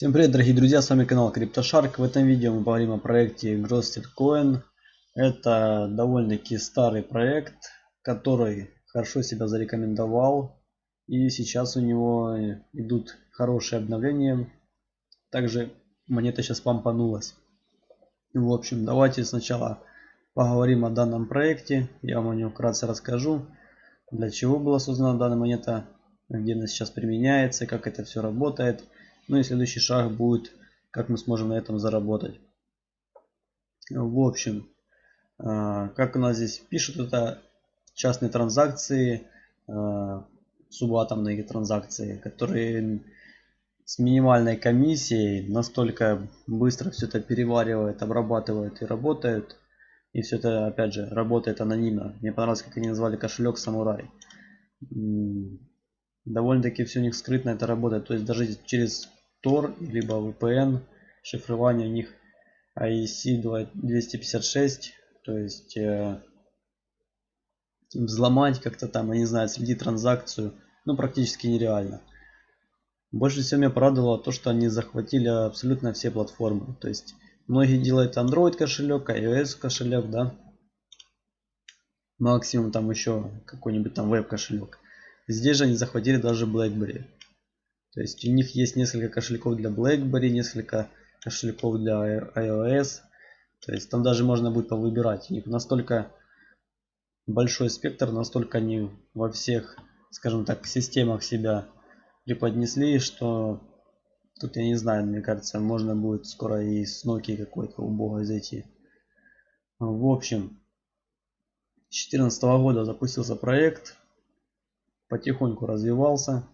Всем привет, дорогие друзья, с вами канал CryptoShark. В этом видео мы поговорим о проекте Grosted Coin. Это довольно-таки старый проект, который хорошо себя зарекомендовал. И сейчас у него идут хорошие обновления. Также монета сейчас помпанулась. В общем, давайте сначала поговорим о данном проекте. Я вам о нем вкратце расскажу. Для чего была создана данная монета, где она сейчас применяется, как это все работает. Ну и следующий шаг будет, как мы сможем на этом заработать. В общем, а, как у нас здесь пишут, это частные транзакции, а, субатомные транзакции, которые с минимальной комиссией настолько быстро все это переваривают, обрабатывают и работают. И все это, опять же, работает анонимно. Мне понравилось, как они назвали кошелек Самурай. Довольно-таки все у них скрытно это работает. То есть даже через Tor, либо VPN. Шифрование у них IEC 256. То есть э, взломать как-то там, я не знаю, следить транзакцию, ну практически нереально. Больше всего меня порадовало то, что они захватили абсолютно все платформы. То есть многие делают Android кошелек, iOS кошелек, да. Максимум там еще какой-нибудь там веб кошелек. Здесь же они захватили даже BlackBerry. То есть у них есть несколько кошельков для BlackBerry, несколько кошельков для iOS. То есть там даже можно будет повыбирать. У них настолько большой спектр, настолько они во всех, скажем так, системах себя преподнесли, что тут я не знаю, мне кажется, можно будет скоро и с Nokia какой-то убогой зайти. В общем, с 2014 года запустился проект, потихоньку развивался.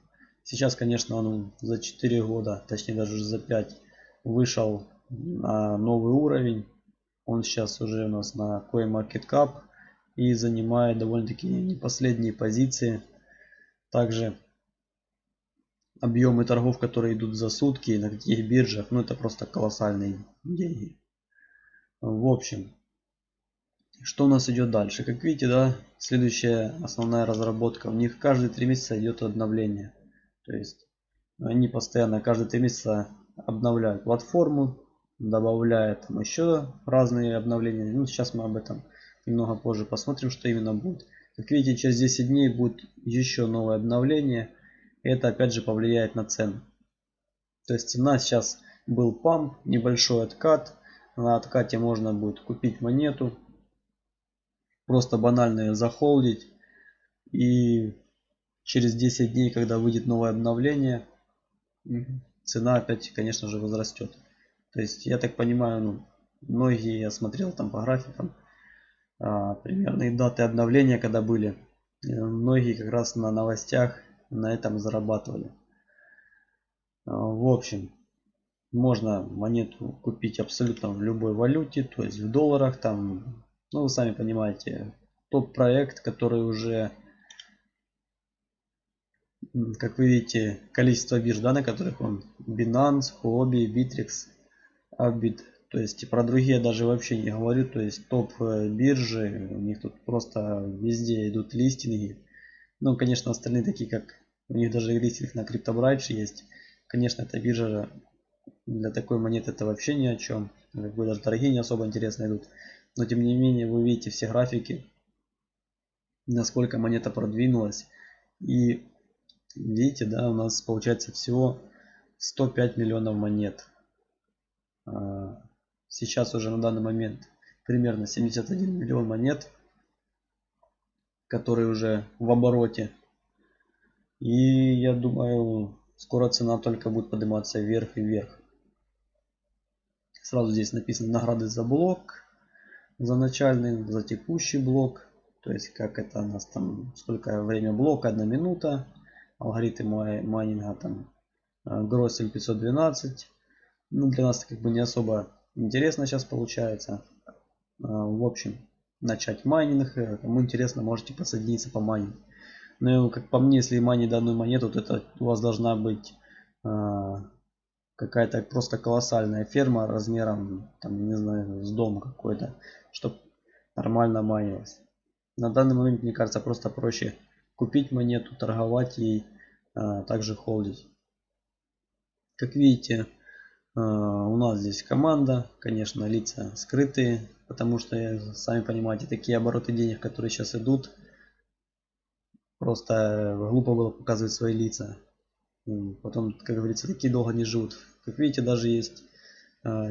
Сейчас, конечно, он за 4 года, точнее даже за 5, вышел на новый уровень. Он сейчас уже у нас на CoinMarketCap и занимает довольно-таки не последние позиции. Также объемы торгов, которые идут за сутки на каких биржах, ну это просто колоссальные деньги. В общем, что у нас идет дальше? Как видите, да, следующая основная разработка. У них каждые три месяца идет обновление. То есть они постоянно каждые три месяца обновляют платформу, добавляют там еще разные обновления. Ну, сейчас мы об этом немного позже посмотрим, что именно будет. Как видите, через 10 дней будет еще новое обновление. Это опять же повлияет на цену. То есть цена сейчас был памп, небольшой откат. На откате можно будет купить монету. Просто банально захолдить. И через 10 дней, когда выйдет новое обновление, цена опять, конечно же, возрастет. То есть, я так понимаю, ну, многие, я смотрел там по графикам, а, примерные даты обновления, когда были, э, многие как раз на новостях на этом зарабатывали. А, в общем, можно монету купить абсолютно в любой валюте, то есть в долларах, там, ну вы сами понимаете, тот проект, который уже как вы видите, количество бирж, да, на которых он Binance, Huobi, Bittrex, Upbit. То есть про другие даже вообще не говорю. То есть топ э, биржи, у них тут просто везде идут листинги. Ну, конечно, остальные такие, как у них даже листинг на CryptoBridge есть. Конечно, эта биржа для такой монеты это вообще ни о чем. Как бы даже дорогие не особо интересно идут. Но тем не менее, вы видите все графики, насколько монета продвинулась. И Видите, да, у нас получается всего 105 миллионов монет. А, сейчас уже на данный момент примерно 71 миллион монет, которые уже в обороте. И я думаю, скоро цена только будет подниматься вверх и вверх. Сразу здесь написано награды за блок, за начальный, за текущий блок. То есть как это у нас там, сколько время блока, одна минута алгоритм майнинга там Гроссель 512. Ну, для нас как бы не особо интересно сейчас получается. А, в общем, начать майнинг. Э, кому интересно, можете подсоединиться по майнинг. Ну, как по мне, если майнить данную монету, то это у вас должна быть какая-то просто колоссальная ферма размером, там, не знаю, с дом какой-то, чтобы нормально майнилось. На данный момент, мне кажется, просто проще купить монету, торговать ей, а также холдить. Как видите, у нас здесь команда, конечно, лица скрытые, потому что, сами понимаете, такие обороты денег, которые сейчас идут, просто глупо было показывать свои лица. Потом, как говорится, такие долго не живут. Как видите, даже есть а,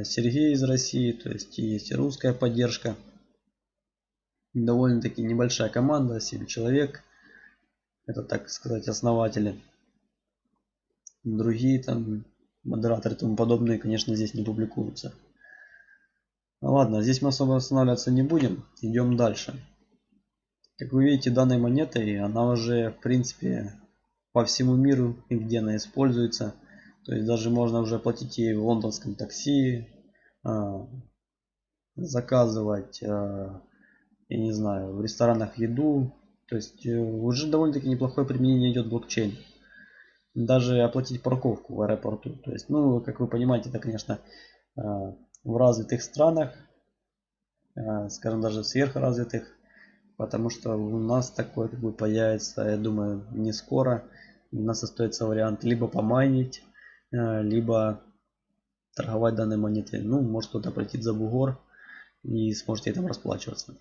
Сергей из России, то есть есть и русская поддержка. Довольно-таки небольшая команда, 7 человек. Это, так сказать, основатели. Другие там модераторы и тому подобные, конечно, здесь не публикуются. Ну ладно, здесь мы особо останавливаться не будем. Идем дальше. Как вы видите, данной монетой, она уже, в принципе, по всему миру и где она используется. То есть даже можно уже платить ей в лондонском такси, а, заказывать, а, я не знаю, в ресторанах еду. То есть э, уже довольно-таки неплохое применение идет блокчейн. Даже оплатить парковку в аэропорту. То есть, ну, как вы понимаете, это, конечно, а, в развитых странах, скажем, даже сверхразвитых, потому что у нас такое как бы появится, я думаю, не скоро. У нас остается вариант либо помайнить, либо торговать данной монетой. Ну, может кто-то пройти за бугор и сможете там расплачиваться.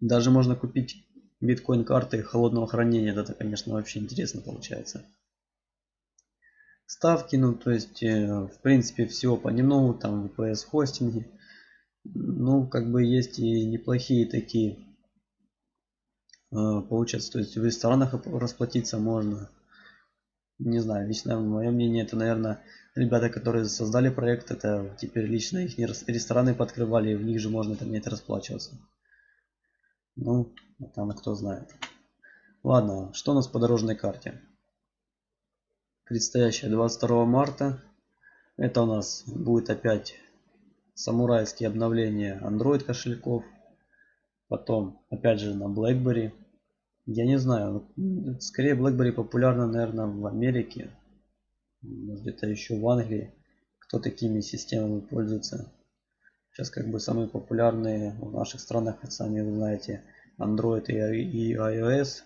Даже можно купить биткоин карты холодного хранения. Это, конечно, вообще интересно получается. Ставки, ну, то есть, э, в принципе, всего понемногу, там, VPS хостинги. Ну, как бы есть и неплохие такие, э, получается, то есть в ресторанах расплатиться можно не знаю, лично мое мнение, это, наверное, ребята, которые создали проект, это теперь лично их рестораны подкрывали, и в них же можно там не расплачиваться. Ну, там кто знает. Ладно, что у нас по дорожной карте? Предстоящая 22 марта. Это у нас будет опять самурайские обновления Android кошельков. Потом, опять же, на BlackBerry. Я не знаю. Скорее BlackBerry популярна, наверное, в Америке. Где-то еще в Англии. Кто такими системами пользуется. Сейчас как бы самые популярные в наших странах, сами вы знаете, Android и iOS.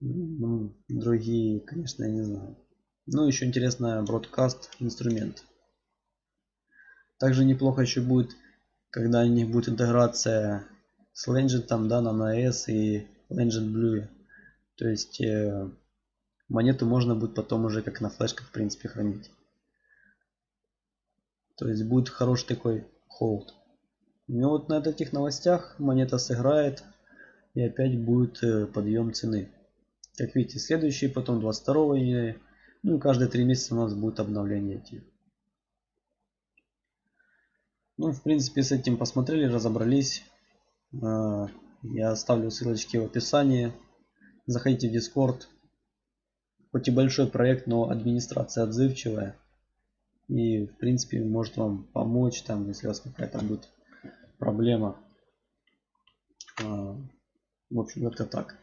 Ну, другие, конечно, я не знаю. Ну, еще интересно, Broadcast инструмент. Также неплохо еще будет, когда у них будет интеграция с Legend, там, да, на NS и Legend Blue. То есть э, монету можно будет потом уже как на флешках в принципе хранить. То есть будет хороший такой холд. Ну вот на этих новостях монета сыграет и опять будет э, подъем цены. Как видите, следующий, потом 22 июня. Ну и каждые три месяца у нас будет обновление эти. Ну, в принципе, с этим посмотрели, разобрались. Я оставлю ссылочки в описании. Заходите в Discord. Хоть и большой проект, но администрация отзывчивая. И в принципе может вам помочь, там, если у вас какая-то будет проблема. А, в общем, как-то так.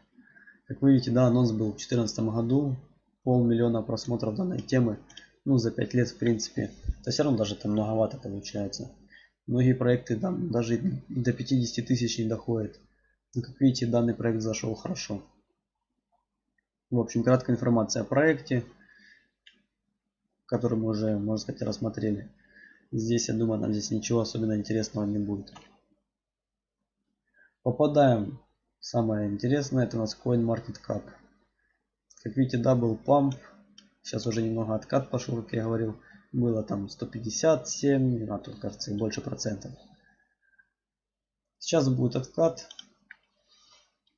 Как вы видите, да, анонс был в 2014 году. Полмиллиона просмотров данной темы. Ну, за 5 лет, в принципе. Это все равно даже там многовато получается. Многие проекты там даже до 50 тысяч не доходят. Ну, как видите, данный проект зашел хорошо. В общем, краткая информация о проекте, который мы уже, можно сказать, рассмотрели. Здесь, я думаю, нам здесь ничего особенно интересного не будет. Попадаем. Самое интересное, это у нас CoinMarketCap. Как видите, Double Pump. Сейчас уже немного откат пошел, как я говорил. Было там 157, а тут, кажется, больше процентов. Сейчас будет откат.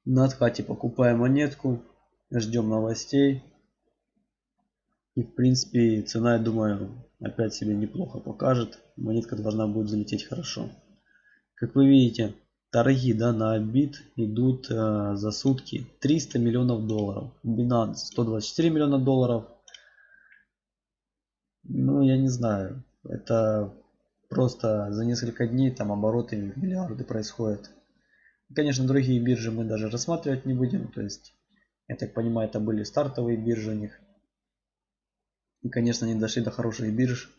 На откате покупаем монетку, ждем новостей. И в принципе цена, я думаю, опять себе неплохо покажет. Монетка должна будет залететь хорошо. Как вы видите, торги да, на бит идут э, за сутки 300 миллионов долларов. Binance 124 миллиона долларов. Ну, я не знаю. Это просто за несколько дней там обороты миллиарды происходят. Конечно, другие биржи мы даже рассматривать не будем. То есть, я так понимаю, это были стартовые биржи у них. И, конечно, они дошли до хороших бирж.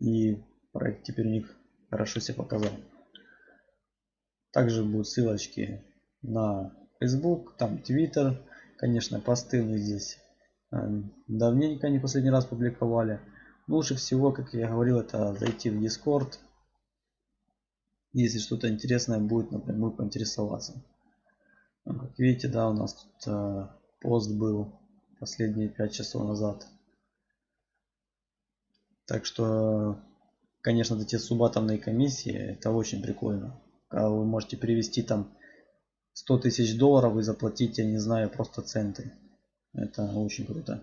И проект теперь у них хорошо себя показал. Также будут ссылочки на Facebook, там Twitter. Конечно, посты мы здесь э, давненько не последний раз публиковали. лучше всего, как я говорил, это зайти в Discord. Если что-то интересное будет, напрямую поинтересоваться. Ну, как видите, да, у нас тут э, пост был последние 5 часов назад. Так что, конечно, эти субатомные комиссии, это очень прикольно. Когда вы можете перевести там 100 тысяч долларов и заплатить, я не знаю, просто центы. Это очень круто.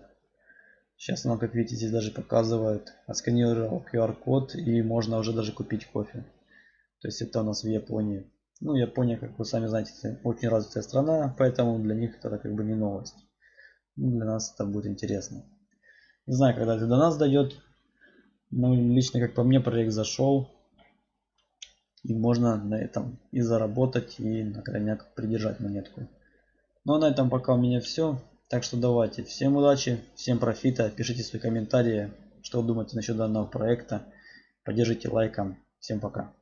Сейчас нам, как видите, здесь даже показывает, отсканировал QR-код и можно уже даже купить кофе. То есть это у нас в Японии. Ну, Япония, как вы сами знаете, очень развитая страна, поэтому для них это как бы не новость. Ну, для нас это будет интересно. Не знаю, когда это до нас дойдет. Но лично, как по мне, проект зашел. И можно на этом и заработать, и на крайняк придержать монетку. Ну а на этом пока у меня все. Так что давайте. Всем удачи, всем профита. Пишите свои комментарии, что вы думаете насчет данного проекта. Поддержите лайком. Всем пока.